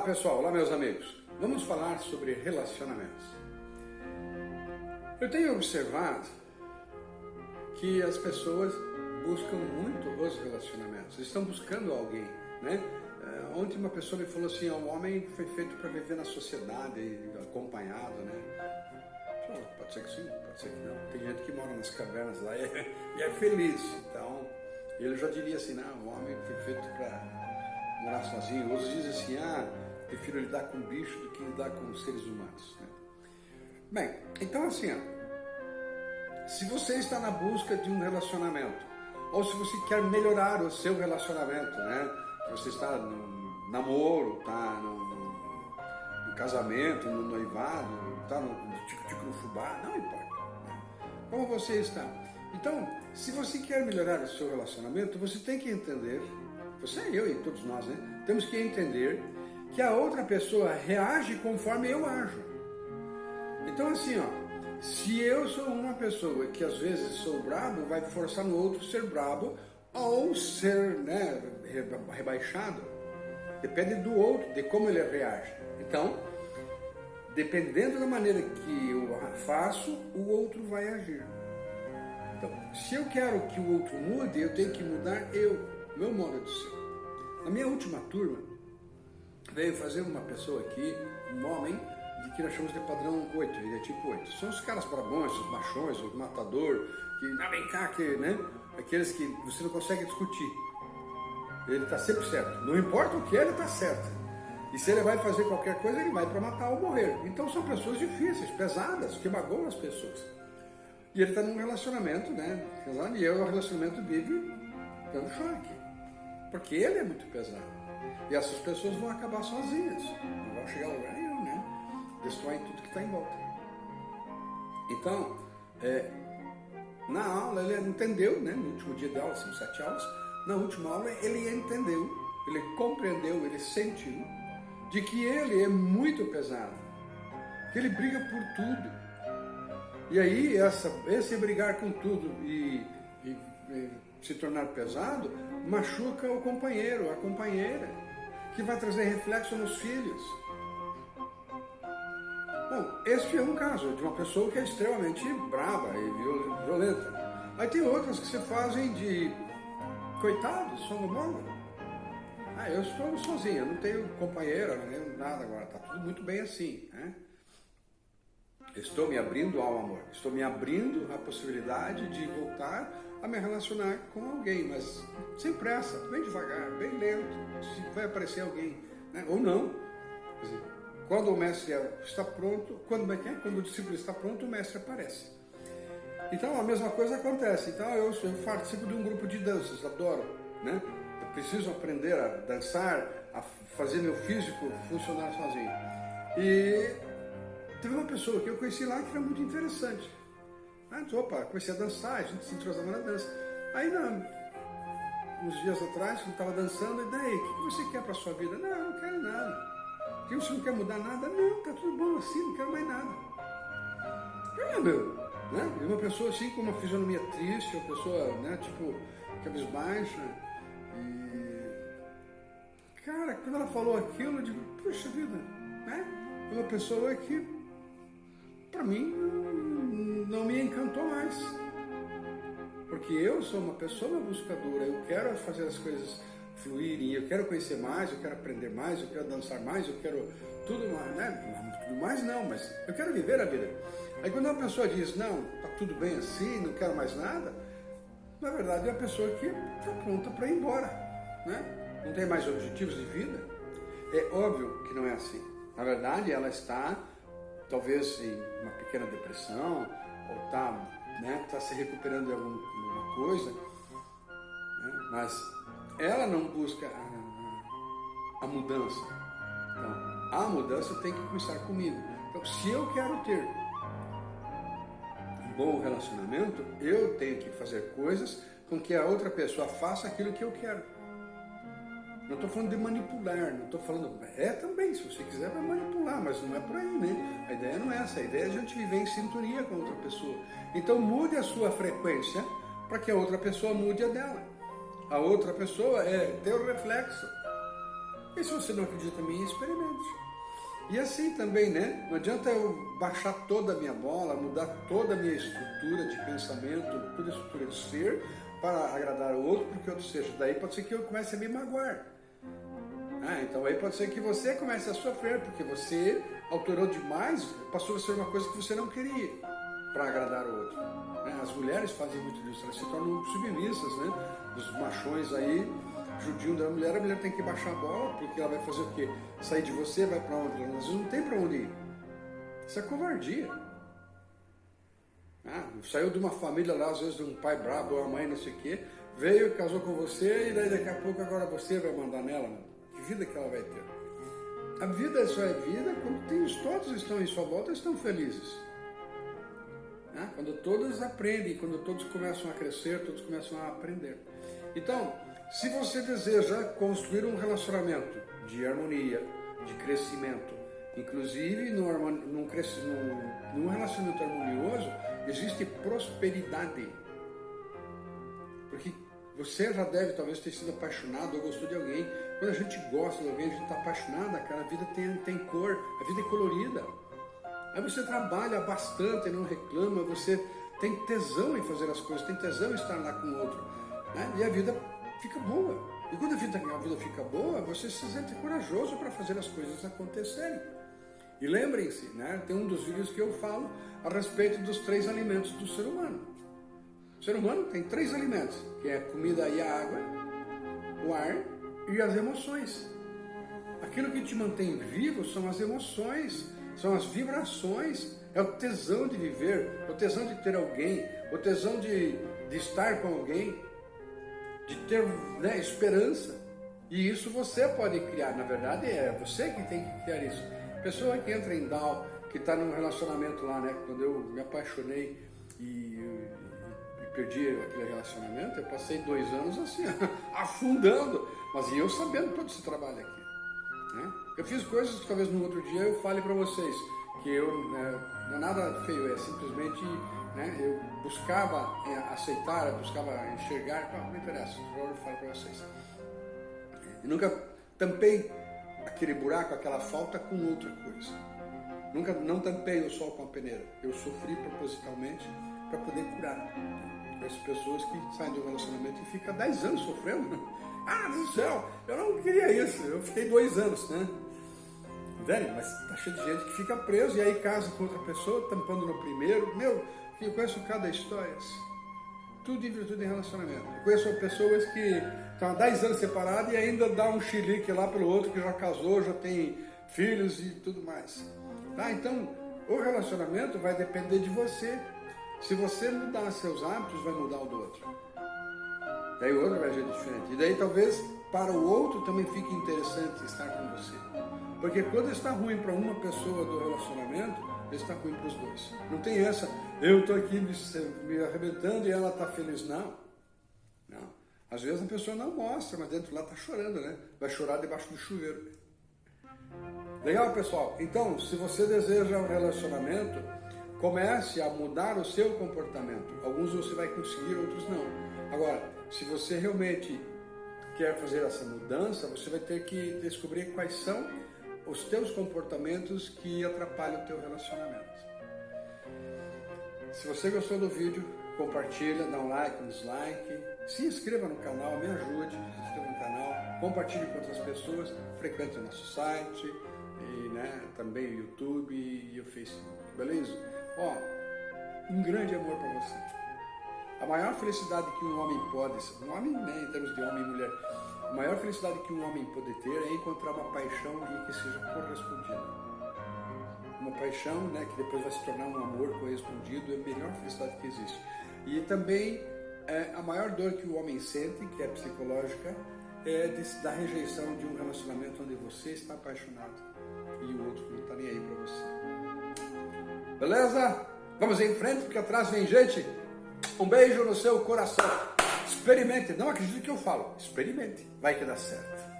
Olá pessoal, olá meus amigos. Vamos falar sobre relacionamentos. Eu tenho observado que as pessoas buscam muito os relacionamentos, estão buscando alguém, né? Eh, ontem uma pessoa me falou assim, o homem foi feito para viver na sociedade, acompanhado, né? Pode ser que sim, pode ser que não. Tem gente que mora nas cavernas lá e é, e é feliz, então ele já diria assim, não, o homem foi feito para morar sozinho. Outros dizem assim, ah, prefiro lidar com bicho do que lidar com seres humanos. Né? Bem, então assim, ó, se você está na busca de um relacionamento, ou se você quer melhorar o seu relacionamento, né? Você está no namoro, está no, no, no casamento, no noivado, está no tico-tico fubá, não importa. Né? Como você está. Então, se você quer melhorar o seu relacionamento, você tem que entender você, eu e todos nós, né? Temos que entender que a outra pessoa reage conforme eu ajo. Então assim, ó, se eu sou uma pessoa que às vezes sou brabo, vai forçar no outro ser brabo ou ser né, rebaixado. Depende do outro, de como ele reage. Então, dependendo da maneira que eu faço, o outro vai agir. Então, se eu quero que o outro mude, eu tenho que mudar eu meu modo de ser. Na minha última turma, veio fazer uma pessoa aqui, um homem, de que nós chamamos de padrão 8, ele é tipo 8. São os caras brabões, os machões, os matador, que, ah, vem cá, que, né? Aqueles que você não consegue discutir. Ele está sempre certo. Não importa o que ele está certo. E se ele vai fazer qualquer coisa, ele vai para matar ou morrer. Então são pessoas difíceis, pesadas, que magoam as pessoas. E ele está num relacionamento, né? E o relacionamento vive dando choque. Porque ele é muito pesado. E essas pessoas vão acabar sozinhas. Não vão chegar a lugar nenhum, né? Destroem tudo que está em volta. Então, é, na aula ele entendeu, né? No último dia da aula, são sete aulas. Na última aula ele entendeu, ele compreendeu, ele sentiu de que ele é muito pesado. Que ele briga por tudo. E aí, essa, esse brigar com tudo e, e, e se tornar pesado, machuca o companheiro, a companheira, que vai trazer reflexo nos filhos. Bom, esse é um caso de uma pessoa que é extremamente brava e violenta. Aí tem outras que se fazem de coitados, são bola. Ah, eu estou sozinha, não tenho companheira, não tenho nada agora, está tudo muito bem assim. Né? Estou me abrindo ao amor, estou me abrindo à possibilidade de voltar a me relacionar com alguém, mas sem pressa, bem devagar, bem lento, se vai aparecer alguém, né? ou não. Quando o mestre está pronto, quando, quando o discípulo está pronto, o mestre aparece. Então a mesma coisa acontece. Então eu, eu participo de um grupo de danças, adoro, né? Eu preciso aprender a dançar, a fazer meu físico funcionar sozinho. E teve uma pessoa que eu conheci lá que era muito interessante. Mas, opa, comecei a dançar, a gente se entrosava na dança. Aí, não, uns dias atrás, quando estava dançando, e daí, o que você quer para sua vida? Não, eu não quero nada. Que você não quer mudar nada? Não, tá tudo bom assim, não quero mais nada. Ah, meu, né? E uma pessoa assim com uma fisionomia triste, uma pessoa, né, tipo, cabisbaixa. E. Cara, quando ela falou aquilo, eu digo, puxa vida, né? É uma pessoa que, para mim, encantou mais. Porque eu sou uma pessoa buscadora, eu quero fazer as coisas fluírem, eu quero conhecer mais, eu quero aprender mais, eu quero dançar mais, eu quero tudo mais, né? Tudo mais não, mas eu quero viver a vida. Aí quando uma pessoa diz, não, tá tudo bem assim, não quero mais nada, na verdade é a pessoa que está pronta para ir embora, né? Não tem mais objetivos de vida. É óbvio que não é assim. Na verdade, ela está talvez em uma pequena depressão, ou está né, tá se recuperando de alguma coisa, né, mas ela não busca a, a, mudança. Então, a mudança tem que começar comigo. Então, se eu quero ter um bom relacionamento, eu tenho que fazer coisas com que a outra pessoa faça aquilo que eu quero. Não estou falando de manipular, não estou falando. É também, se você quiser, vai mas não é por aí, né? A ideia não é essa, a ideia é a gente viver em sintonia com outra pessoa. Então mude a sua frequência para que a outra pessoa mude a dela. A outra pessoa é teu reflexo. E se você não acredita em mim, experimente. E assim também, né? Não adianta eu baixar toda a minha bola, mudar toda a minha estrutura de pensamento, toda a estrutura de ser, para agradar o outro, porque outro seja. Daí pode ser que eu comece a me magoar. Ah, então aí pode ser que você comece a sofrer, porque você alterou demais, passou a ser uma coisa que você não queria para agradar o outro. Né? As mulheres fazem muito disso, elas se tornam submissas, né? Dos machões aí, judiam da mulher, a mulher tem que baixar a bola, porque ela vai fazer o quê? Sair de você, vai para onde? Ela não tem para onde ir. Isso é covardia. Ah, saiu de uma família lá, às vezes de um pai brabo, uma mãe, não sei o quê, veio, casou com você, e daí daqui a pouco agora você vai mandar nela. Né? Vida que ela vai ter? A vida só é vida quando tem, todos estão em sua volta estão felizes. Ah, quando todos aprendem, quando todos começam a crescer, todos começam a aprender. Então, se você deseja construir um relacionamento de harmonia, de crescimento, inclusive num, num, num relacionamento harmonioso, existe prosperidade. Porque você já deve talvez ter sido apaixonado ou gostou de alguém. Quando a gente gosta de alguém, a gente está apaixonada, cara, a vida tem, tem cor, a vida é colorida. Aí você trabalha bastante, não reclama, você tem tesão em fazer as coisas, tem tesão em estar lá com o outro. Né? E a vida fica boa. E quando a vida, a vida fica boa, você se sente corajoso para fazer as coisas acontecerem. E lembrem-se, né, tem um dos vídeos que eu falo a respeito dos três alimentos do ser humano. O ser humano tem três alimentos, que é a comida e a água, o ar e as emoções. Aquilo que te mantém vivo são as emoções, são as vibrações, é o tesão de viver, é o tesão de ter alguém, o tesão de, de estar com alguém, de ter né, esperança. E isso você pode criar, na verdade é você que tem que criar isso. Pessoa que entra em DAO, que está num relacionamento lá, né? Quando eu me apaixonei e, perdi aquele relacionamento, eu passei dois anos assim, afundando, mas eu sabendo todo esse trabalho aqui. Né? Eu fiz coisas que talvez no outro dia eu fale para vocês, que eu, né, não é nada feio, é simplesmente né? Eu buscava é, aceitar, eu buscava enxergar, não, interessa, agora eu falo para vocês. E nunca tampei aquele buraco, aquela falta com outra coisa. Nunca não tampei o sol com a peneira. Eu sofri propositalmente para poder curar. As pessoas que saem de um relacionamento e ficam 10 anos sofrendo. Ah, do céu, eu não queria isso. Eu fiquei dois anos, né? Velho, mas tá cheio de gente que fica preso e aí casa com outra pessoa, tampando no primeiro. Meu, eu conheço cada história. Tudo em virtude de relacionamento. Eu conheço pessoas que estão há 10 anos separadas e ainda dá um chilique lá pelo outro que já casou, já tem filhos e tudo mais. Tá? Então, o relacionamento vai depender de você. Se você mudar seus hábitos, vai mudar o do outro. Daí o outro vai agir diferente. E daí talvez para o outro também fique interessante estar com você. Porque quando está ruim para uma pessoa do relacionamento, está ruim para os dois. Não tem essa, eu estou aqui me, me arrebentando e ela está feliz. Não. Não. Às vezes a pessoa não mostra, mas dentro lá está chorando, né? Vai chorar debaixo do chuveiro. Legal, pessoal? Então, se você deseja um relacionamento, comece a mudar o seu comportamento. Alguns você vai conseguir, outros não. Agora, se você realmente quer fazer essa mudança, você vai ter que descobrir quais são os teus comportamentos que atrapalham o teu relacionamento. Se você gostou do vídeo, compartilha, dá um like, um dislike, se inscreva no canal, me ajude, se inscreva no canal, compartilhe com outras pessoas, frequente o nosso site, e, né, também o YouTube e o Facebook, beleza? Ó, um grande amor para você. A maior felicidade que um homem pode, um homem né, em termos de homem e mulher, a maior felicidade que um homem pode ter é encontrar uma paixão e que seja correspondida. Uma paixão né, que depois vai se tornar um amor correspondido é a melhor felicidade que existe. E também é, a maior dor que o homem sente, que é psicológica, é de, da rejeição de um relacionamento onde você está apaixonado e o outro não está nem aí para você. Beleza? Vamos em frente, porque atrás vem gente. Um beijo no seu coração. Experimente, não acredite que eu falo, experimente, vai que dá certo.